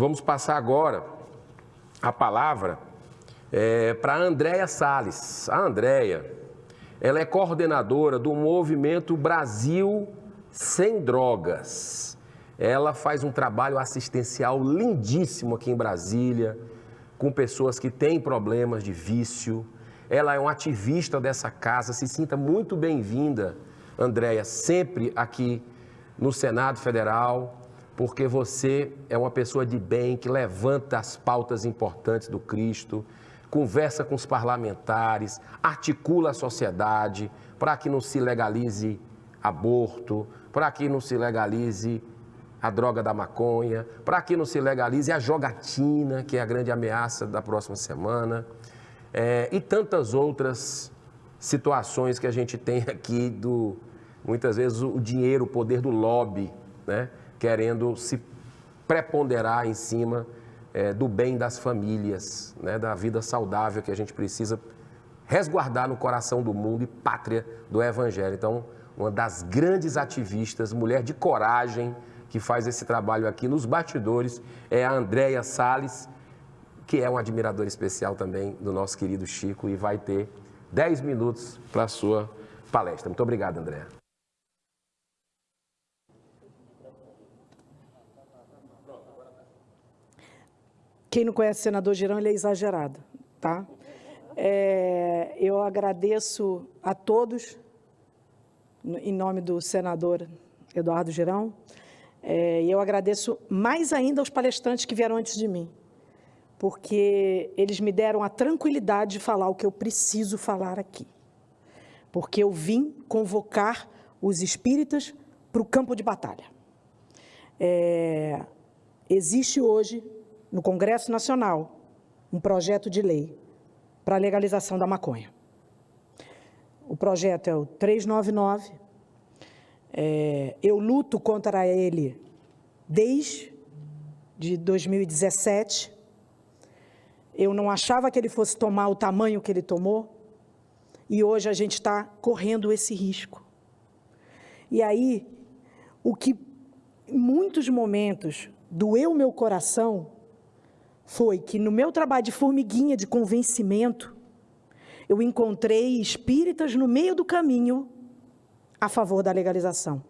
Vamos passar agora a palavra é, para a Andréia Salles. A Andréia, ela é coordenadora do movimento Brasil Sem Drogas. Ela faz um trabalho assistencial lindíssimo aqui em Brasília, com pessoas que têm problemas de vício. Ela é uma ativista dessa casa. Se sinta muito bem-vinda, Andréia, sempre aqui no Senado Federal, porque você é uma pessoa de bem que levanta as pautas importantes do Cristo, conversa com os parlamentares, articula a sociedade para que não se legalize aborto, para que não se legalize a droga da maconha, para que não se legalize a jogatina, que é a grande ameaça da próxima semana, é, e tantas outras situações que a gente tem aqui do muitas vezes o dinheiro, o poder do lobby, né, querendo se preponderar em cima é, do bem das famílias, né, da vida saudável que a gente precisa resguardar no coração do mundo e pátria do Evangelho. Então, uma das grandes ativistas, mulher de coragem, que faz esse trabalho aqui nos bastidores, é a Andréia Salles, que é um admirador especial também do nosso querido Chico e vai ter 10 minutos para a sua palestra. Muito obrigado, Andréia. Quem não conhece o senador Girão, ele é exagerado, tá? É, eu agradeço a todos, em nome do senador Eduardo Girão, é, e eu agradeço mais ainda aos palestrantes que vieram antes de mim, porque eles me deram a tranquilidade de falar o que eu preciso falar aqui. Porque eu vim convocar os espíritas para o campo de batalha. É, existe hoje no Congresso Nacional um projeto de lei para a legalização da maconha. O projeto é o 399. É, eu luto contra ele desde de 2017. Eu não achava que ele fosse tomar o tamanho que ele tomou. E hoje a gente está correndo esse risco. E aí, o que em muitos momentos doeu meu coração foi que no meu trabalho de formiguinha de convencimento, eu encontrei espíritas no meio do caminho a favor da legalização.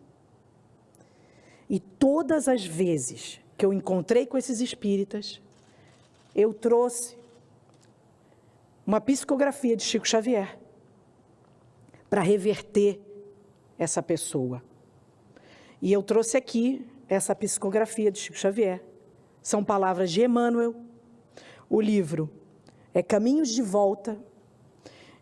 E todas as vezes que eu encontrei com esses espíritas, eu trouxe uma psicografia de Chico Xavier para reverter essa pessoa. E eu trouxe aqui essa psicografia de Chico Xavier. São palavras de Emmanuel, o livro é Caminhos de Volta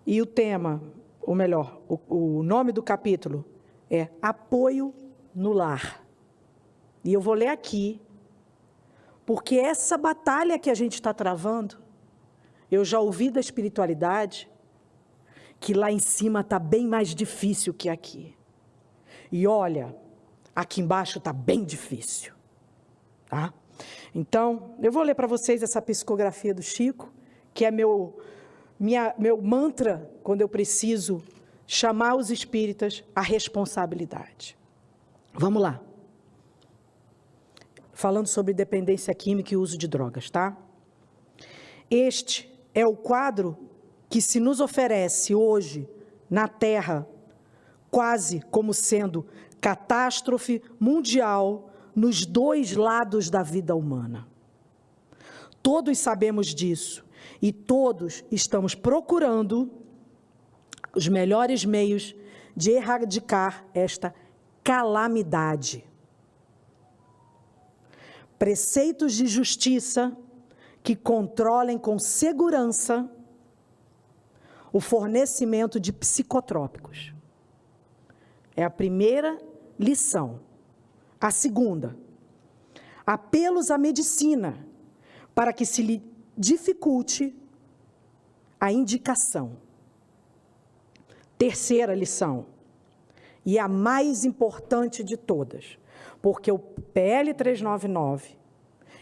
e o tema, ou melhor, o, o nome do capítulo é Apoio no Lar. E eu vou ler aqui, porque essa batalha que a gente está travando, eu já ouvi da espiritualidade, que lá em cima está bem mais difícil que aqui. E olha, aqui embaixo está bem difícil. Tá? Então, eu vou ler para vocês essa psicografia do Chico, que é meu, minha, meu mantra quando eu preciso chamar os espíritas à responsabilidade. Vamos lá. Falando sobre dependência química e uso de drogas, tá? Este é o quadro que se nos oferece hoje na Terra, quase como sendo catástrofe mundial nos dois lados da vida humana. Todos sabemos disso e todos estamos procurando os melhores meios de erradicar esta calamidade. Preceitos de justiça que controlem com segurança o fornecimento de psicotrópicos. É a primeira lição. A segunda, apelos à medicina para que se lhe dificulte a indicação. Terceira lição, e a mais importante de todas, porque o PL 399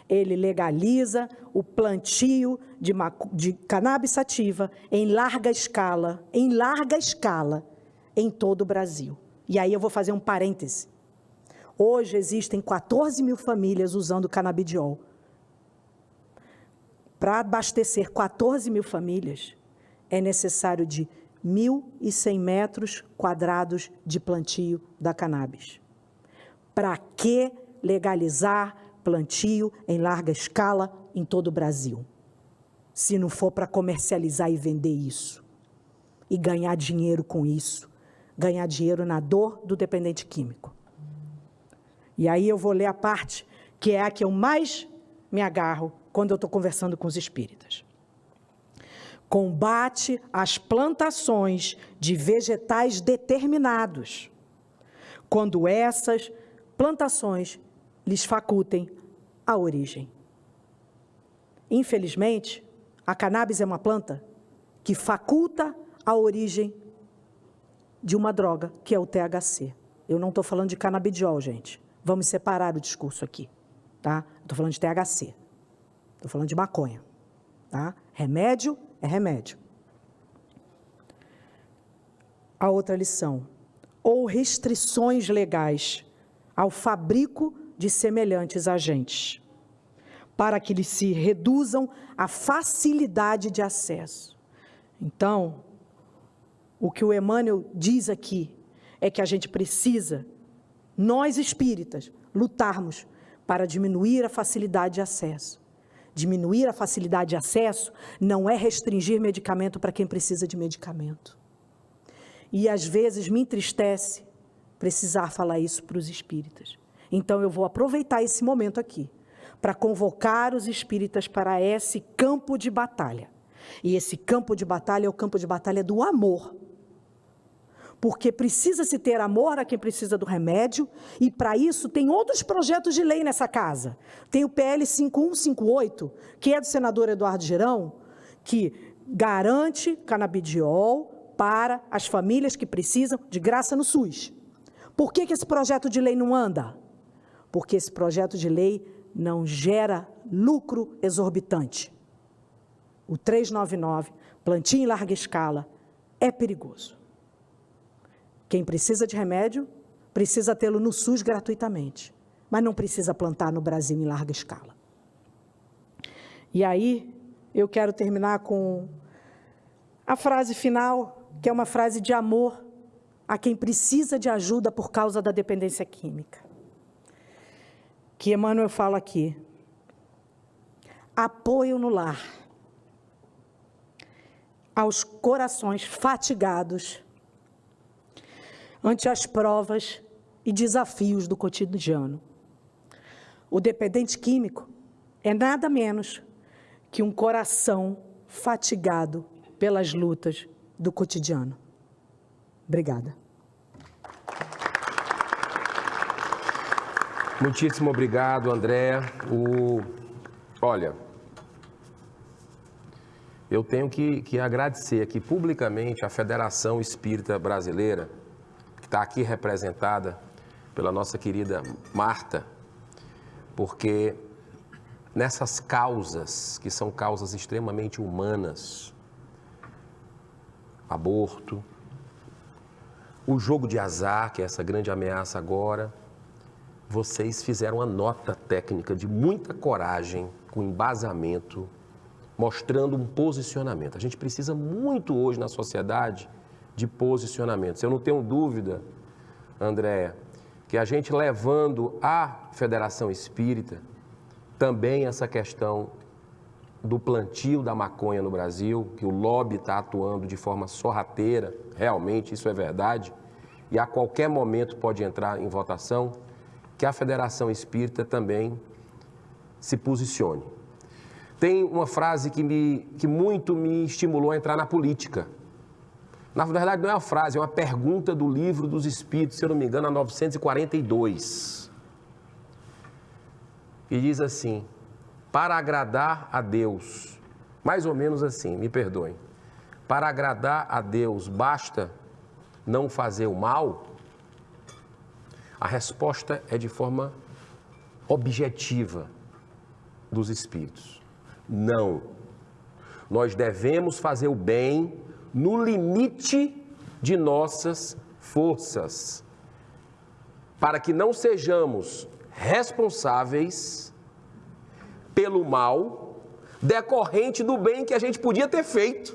ele legaliza o plantio de, de cannabis sativa em larga escala, em larga escala, em todo o Brasil. E aí eu vou fazer um parêntese. Hoje existem 14 mil famílias usando canabidiol Para abastecer 14 mil famílias, é necessário de 1.100 metros quadrados de plantio da cannabis. Para que legalizar plantio em larga escala em todo o Brasil? Se não for para comercializar e vender isso e ganhar dinheiro com isso, ganhar dinheiro na dor do dependente químico. E aí eu vou ler a parte que é a que eu mais me agarro quando eu estou conversando com os espíritas. Combate as plantações de vegetais determinados, quando essas plantações lhes facultem a origem. Infelizmente, a cannabis é uma planta que faculta a origem de uma droga, que é o THC. Eu não estou falando de canabidiol, gente. Vamos separar o discurso aqui, tá? Estou falando de THC. Estou falando de maconha, tá? Remédio é remédio. A outra lição. Ou restrições legais ao fabrico de semelhantes agentes, para que eles se reduzam a facilidade de acesso. Então, o que o Emmanuel diz aqui é que a gente precisa, nós espíritas, lutarmos para diminuir a facilidade de acesso. Diminuir a facilidade de acesso não é restringir medicamento para quem precisa de medicamento. E às vezes me entristece precisar falar isso para os espíritas. Então eu vou aproveitar esse momento aqui para convocar os espíritas para esse campo de batalha. E esse campo de batalha é o campo de batalha do amor porque precisa-se ter amor a quem precisa do remédio, e para isso tem outros projetos de lei nessa casa. Tem o PL 5158, que é do senador Eduardo Girão, que garante canabidiol para as famílias que precisam de graça no SUS. Por que, que esse projeto de lei não anda? Porque esse projeto de lei não gera lucro exorbitante. O 399, plantio em larga escala, é perigoso. Quem precisa de remédio, precisa tê-lo no SUS gratuitamente, mas não precisa plantar no Brasil em larga escala. E aí, eu quero terminar com a frase final, que é uma frase de amor a quem precisa de ajuda por causa da dependência química. Que Emmanuel fala aqui. Apoio no lar aos corações fatigados ante as provas e desafios do cotidiano. O dependente químico é nada menos que um coração fatigado pelas lutas do cotidiano. Obrigada. Muitíssimo obrigado, André. O... Olha, eu tenho que, que agradecer aqui publicamente à Federação Espírita Brasileira que está aqui representada pela nossa querida Marta, porque nessas causas, que são causas extremamente humanas, aborto, o jogo de azar, que é essa grande ameaça agora, vocês fizeram uma nota técnica de muita coragem, com embasamento, mostrando um posicionamento. A gente precisa muito hoje na sociedade de posicionamentos. Eu não tenho dúvida, Andréa, que a gente levando à Federação Espírita também essa questão do plantio da maconha no Brasil, que o lobby está atuando de forma sorrateira, realmente isso é verdade, e a qualquer momento pode entrar em votação, que a Federação Espírita também se posicione. Tem uma frase que, me, que muito me estimulou a entrar na política. Na verdade, não é uma frase, é uma pergunta do livro dos Espíritos, se eu não me engano, a 942. E diz assim: para agradar a Deus, mais ou menos assim, me perdoem, para agradar a Deus basta não fazer o mal? A resposta é de forma objetiva dos Espíritos: não. Nós devemos fazer o bem no limite de nossas forças, para que não sejamos responsáveis pelo mal decorrente do bem que a gente podia ter feito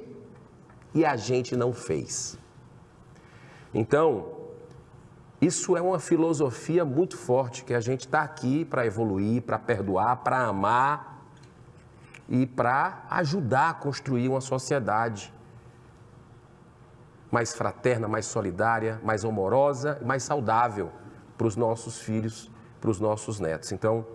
e a gente não fez. Então, isso é uma filosofia muito forte que a gente está aqui para evoluir, para perdoar, para amar e para ajudar a construir uma sociedade mais fraterna, mais solidária, mais amorosa, mais saudável para os nossos filhos, para os nossos netos. Então,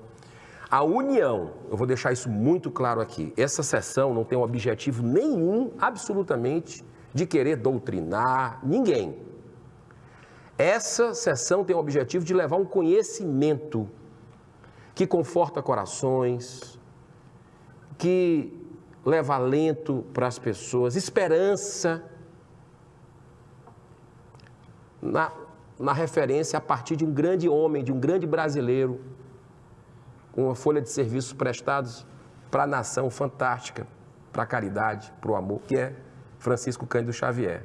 a união, eu vou deixar isso muito claro aqui. Essa sessão não tem um objetivo nenhum, absolutamente, de querer doutrinar ninguém. Essa sessão tem o objetivo de levar um conhecimento que conforta corações, que leva alento para as pessoas, esperança, na, na referência a partir de um grande homem, de um grande brasileiro, com uma folha de serviços prestados para a nação fantástica, para a caridade, para o amor, que é Francisco Cândido Xavier.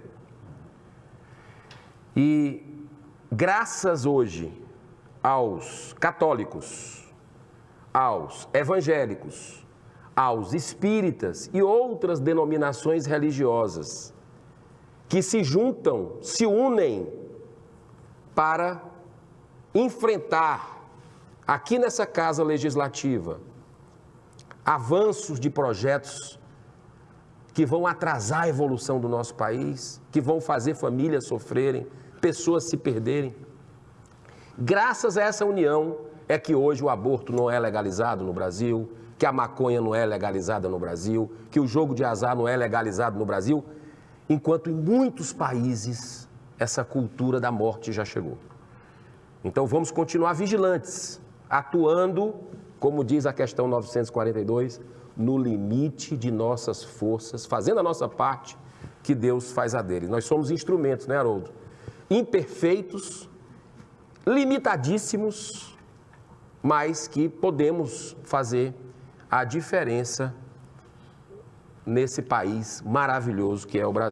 E graças hoje aos católicos, aos evangélicos, aos espíritas e outras denominações religiosas que se juntam, se unem para enfrentar aqui nessa casa legislativa avanços de projetos que vão atrasar a evolução do nosso país, que vão fazer famílias sofrerem, pessoas se perderem. Graças a essa união é que hoje o aborto não é legalizado no Brasil, que a maconha não é legalizada no Brasil, que o jogo de azar não é legalizado no Brasil, enquanto em muitos países essa cultura da morte já chegou. Então vamos continuar vigilantes, atuando, como diz a questão 942, no limite de nossas forças, fazendo a nossa parte, que Deus faz a dele. Nós somos instrumentos, né, Haroldo? Imperfeitos, limitadíssimos, mas que podemos fazer a diferença nesse país maravilhoso que é o Brasil.